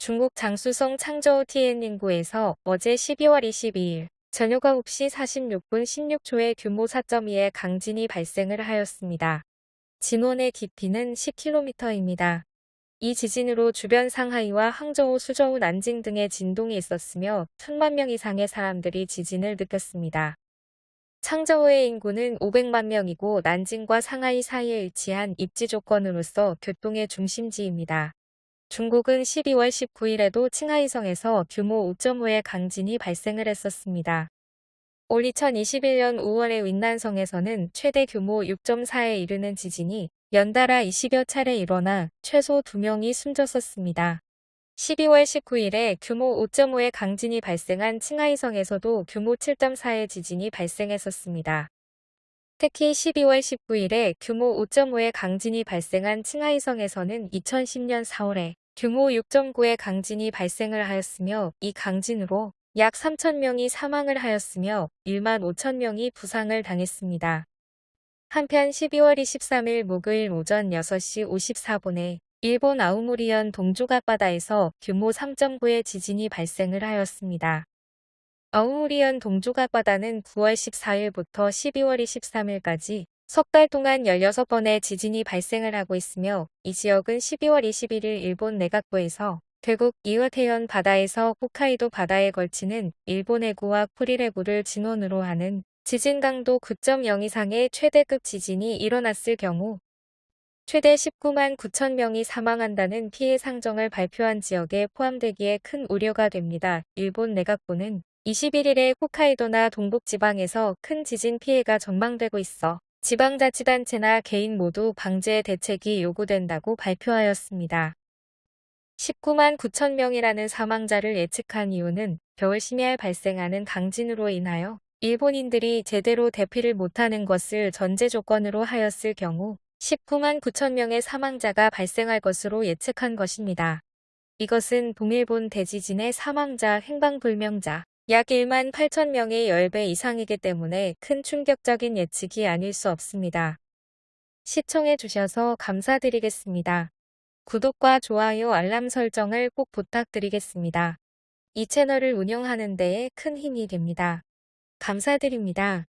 중국 장수성 창저우 티엔닝구에서 어제 12월 22일 저녁 9시 46분 16초의 규모 4.2의 강진이 발생을 하였습니다. 진원의 깊이는 10km입니다. 이 지진으로 주변 상하이와 항저우, 수저우, 난징 등의 진동이 있었으며 천만 명 이상의 사람들이 지진을 느꼈습니다. 창저우의 인구는 500만 명이고 난징과 상하이 사이에 위치한 입지 조건으로서 교통의 중심지입니다. 중국은 12월 19일에도 칭하이성에서 규모 5.5의 강진이 발생을 했었습니다. 올 2021년 5월에 윈난성에서는 최대 규모 6.4에 이르는 지진이 연달아 20여 차례 일어나 최소 2명이 숨졌었습니다. 12월 19일에 규모 5.5의 강진이 발생한 칭하이성에서도 규모 7.4의 지진이 발생했었습니다. 특히 12월 19일에 규모 5.5의 강진이 발생한 칭하이성에서는 2010년 4월에 규모 6.9의 강진이 발생을 하였으며 이 강진으로 약 3천명이 사망을 하였으며 1만 5천명이 부상을 당했습니다. 한편 12월 23일 목요일 오전 6시 54분에 일본 아우무리현 동쪽 앞바다에서 규모 3.9의 지진이 발생을 하였습니다. 아우무리현 동쪽 앞바다는 9월 14일부터 12월 23일까지 석 달 동안 16번의 지진이 발생을 하고 있으며 이 지역은 12월 21일 일본 내각부에서 결국 이와테현 바다에서 홋카이도 바다에 걸치는 일본 해구와 쿠릴 해구를 진원으로 하는 지진 강도 9.0 이상의 최대급 지진이 일어났을 경우 최대 19만 9천 명이 사망한다는 피해 상정을 발표한 지역에 포함되기에 큰 우려가 됩니다. 일본 내각부는 21일에 홋카이도나 동북지방에서 큰 지진 피해가 전망되고 있어 지방자치단체나 개인 모두 방제 대책이 요구된다고 발표하였습니다. 19만 9천 명이라는 사망자를 예측한 이유는 겨울 심야에 발생하는 강진으로 인하여 일본인들이 제대로 대피를 못하는 것을 전제 조건으로 하였을 경우 19만 9천 명의 사망자가 발생할 것으로 예측한 것입니다. 이것은 동일본 대지진의 사망자 행방불명자 약 1만 8천 명의 10배 이상이기 때문에 큰 충격적인 예측이 아닐 수 없습니다. 시청해 주셔서 감사드리겠습니다. 구독과 좋아요 알람 설정을 꼭 부탁드리겠습니다. 이 채널을 운영하는 데에 큰 힘이 됩니다. 감사드립니다.